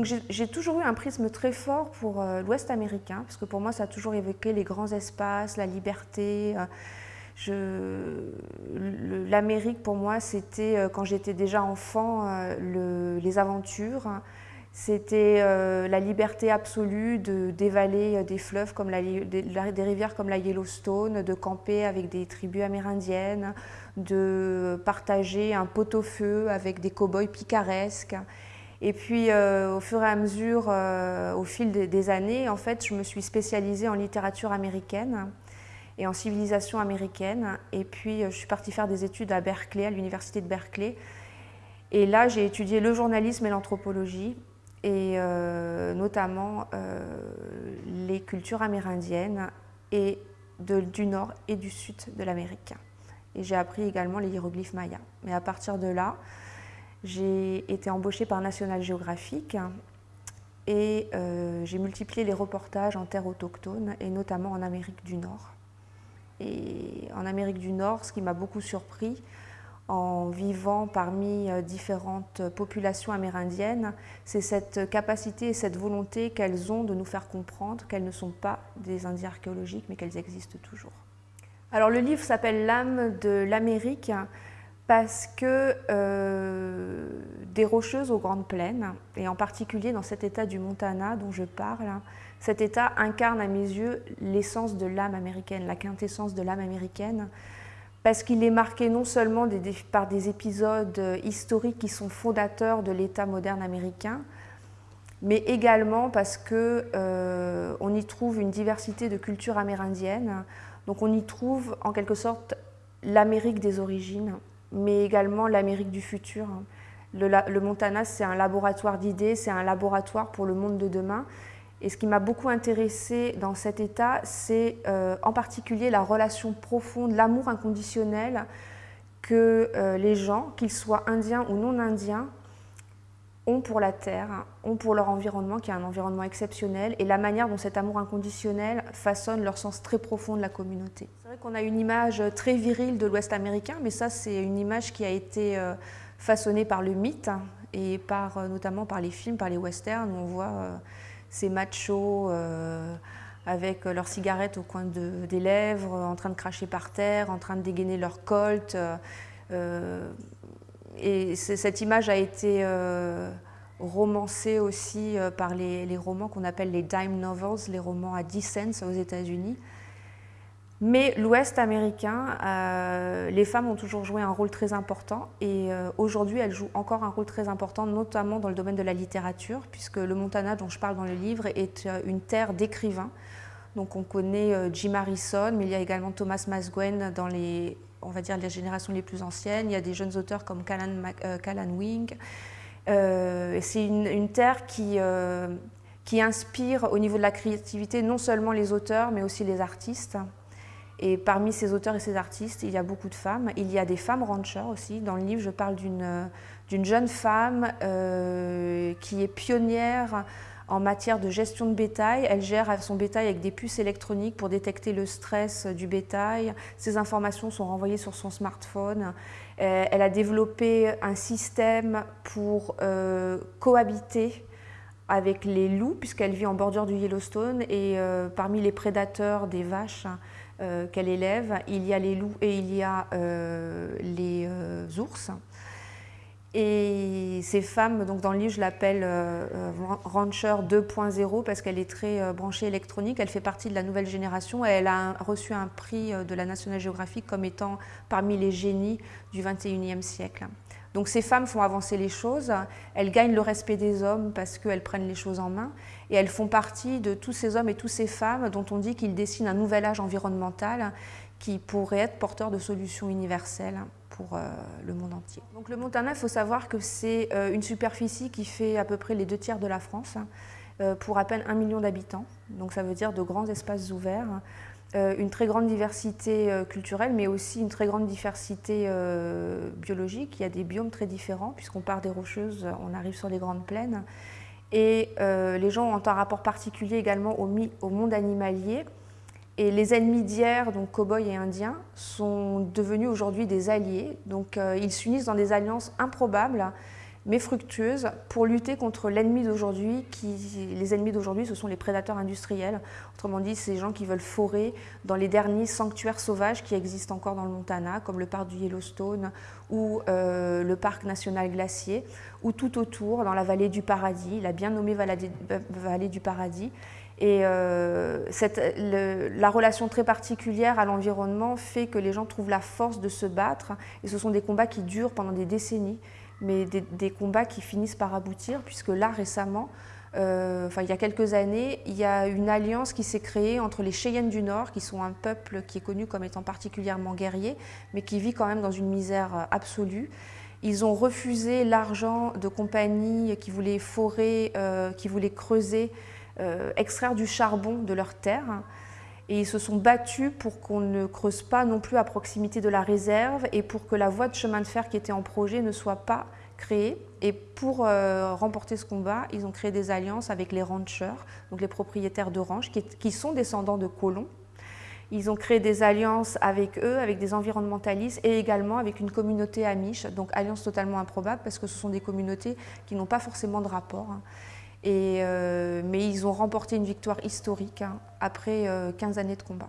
donc j'ai toujours eu un prisme très fort pour l'Ouest américain, parce que pour moi ça a toujours évoqué les grands espaces, la liberté. L'Amérique pour moi c'était, quand j'étais déjà enfant, les aventures, c'était euh, la liberté absolue de dévaler euh, des fleuves comme la, des, rivières comme la Yellowstone, de camper avec des tribus amérindiennes, de partager un pot-au-feu avec des cow-boys picaresques. Et puis, euh, au fur et à mesure, au fil des, années, en fait, je me suis spécialisée en littérature américaine et en civilisation américaine. Et puis, je suis partie faire des études à Berkeley, à l'université de Berkeley. Et là, j'ai étudié le journalisme et l'anthropologie et euh, notamment euh, les cultures amérindiennes et du nord et du sud de l'Amérique. Et j'ai appris également les hiéroglyphes mayas. Mais à partir de là, j'ai été embauchée par National Geographic et euh, j'ai multiplié les reportages en terre autochtone et notamment en Amérique du Nord. Et en Amérique du Nord, ce qui m'a beaucoup surpris, en vivant parmi euh, différentes populations amérindiennes, c'est cette capacité et cette volonté qu'elles ont de nous faire comprendre qu'elles ne sont pas des Indiens archéologiques, mais qu'elles existent toujours. Alors le livre s'appelle L'âme de l'Amérique parce que euh, des rocheuses aux grandes plaines, et en particulier dans cet état du Montana dont je parle, cet état incarne à mes yeux l'essence de l'âme américaine, la quintessence de l'âme américaine, parce qu'il est marqué non seulement par des épisodes euh, historiques qui sont fondateurs de l'État moderne américain, mais également parce qu'on euh, y trouve une diversité de cultures amérindiennes. Donc on y trouve en quelque sorte l'Amérique des origines, mais également l'Amérique du futur. le Montana, c'est un laboratoire d'idées, c'est un laboratoire pour le monde de demain. Et ce qui m'a beaucoup intéressé dans cet état, c'est euh, en particulier la relation profonde, l'amour inconditionnel que euh, les gens, qu'ils soient indiens ou non indiens, ont pour la terre, ont pour leur environnement, qui est un environnement exceptionnel, et la manière dont cet amour inconditionnel façonne leur sens très profond de la communauté. C'est vrai qu'on a une image très virile de l'Ouest américain, mais ça c'est une image qui a été euh, façonnée par le mythe, et par, notamment par les films, par les westerns, où on voit ces machos euh, avec leurs cigarettes au coin des lèvres, en train de cracher par terre, en train de dégainer leur colt. Euh, et cette image a été euh, romancée aussi par les, romans qu'on appelle les dime novels, les romans à 10 cents aux États-Unis. Mais l'Ouest américain, euh, les femmes ont toujours joué un rôle très important et euh, aujourd'hui elles jouent encore un rôle très important, notamment dans le domaine de la littérature, puisque le Montana dont je parle dans le livre est euh, une terre d'écrivains. Donc on connaît Jim Harrison, mais il y a également Thomas Masguen dans les, on va dire, les générations les plus anciennes. Il y a des jeunes auteurs comme Callan, Wing. C'est une, terre qui, qui inspire au niveau de la créativité non seulement les auteurs, mais aussi les artistes. Et parmi ces auteurs et ces artistes, il y a beaucoup de femmes. Il y a des femmes ranchers aussi. Dans le livre, je parle d'une jeune femme euh, qui est pionnière en matière de gestion de bétail. Elle gère son bétail avec des puces électroniques pour détecter le stress du bétail. Ces informations sont renvoyées sur son smartphone. Euh, elle a développé un système pour euh, cohabiter avec les loups, puisqu'elle vit en bordure du Yellowstone, et parmi les prédateurs des vaches, euh, qu'elle élève. Il y a les loups et il y a euh, les euh, ours. Et ces femmes, donc dans le livre, je l'appelle Rancher 2.0 parce qu'elle est très branchée électronique. Elle fait partie de la nouvelle génération et elle a reçu un prix de la National Geographic comme étant parmi les génies du 21e siècle. Donc ces femmes font avancer les choses, elles gagnent le respect des hommes parce qu'elles prennent les choses en main. Et elles font partie de tous ces hommes et toutes ces femmes dont on dit qu'ils dessinent un nouvel âge environnemental qui pourrait être porteur de solutions universelles pour euh, le monde entier. Donc le Montana, il faut savoir que c'est euh, une superficie qui fait à peu près les deux tiers de la France pour à peine un million d'habitants. Donc ça veut dire de grands espaces ouverts euh, une très grande diversité euh, culturelle, mais aussi une très grande diversité euh, biologique. Il y a des biomes très différents, puisqu'on part des rocheuses, on arrive sur les grandes plaines. Et les gens ont un rapport particulier également au monde animalier. Et les ennemis d'hier, donc cow-boys et indiens, sont devenus aujourd'hui des alliés. Donc ils s'unissent dans des alliances improbables mais fructueuse pour lutter contre l'ennemi d'aujourd'hui. Les ennemis d'aujourd'hui, ce sont les prédateurs industriels. Autrement dit, ces gens qui veulent forer dans les derniers sanctuaires sauvages qui existent encore dans le Montana, comme le parc du Yellowstone ou euh, le parc national glacier, ou tout autour, dans la vallée du Paradis, la bien nommée vallée du Paradis. Et euh, la relation très particulière à l'environnement fait que les gens trouvent la force de se battre. Et ce sont des combats qui durent pendant des décennies mais des, combats qui finissent par aboutir, puisque là, récemment, euh, enfin, il y a quelques années, il y a une alliance qui s'est créée entre les Cheyennes du Nord, qui sont un peuple qui est connu comme étant particulièrement guerrier, mais qui vit quand même dans une misère absolue. Ils ont refusé l'argent de compagnies qui voulaient forer, euh, qui voulaient creuser, euh, extraire du charbon de leurs terres et ils se sont battus pour qu'on ne creuse pas non plus à proximité de la réserve et pour que la voie de chemin de fer qui était en projet ne soit pas créée. Et pour euh, remporter ce combat, ils ont créé des alliances avec les ranchers, donc les propriétaires de ranch, qui, sont descendants de colons. Ils ont créé des alliances avec eux, avec des environnementalistes et également avec une communauté amiche, donc alliance totalement improbable parce que ce sont des communautés qui n'ont pas forcément de rapport. Hein. Euh, mais ils ont remporté une victoire historique hein, après 15 euh, années de combat.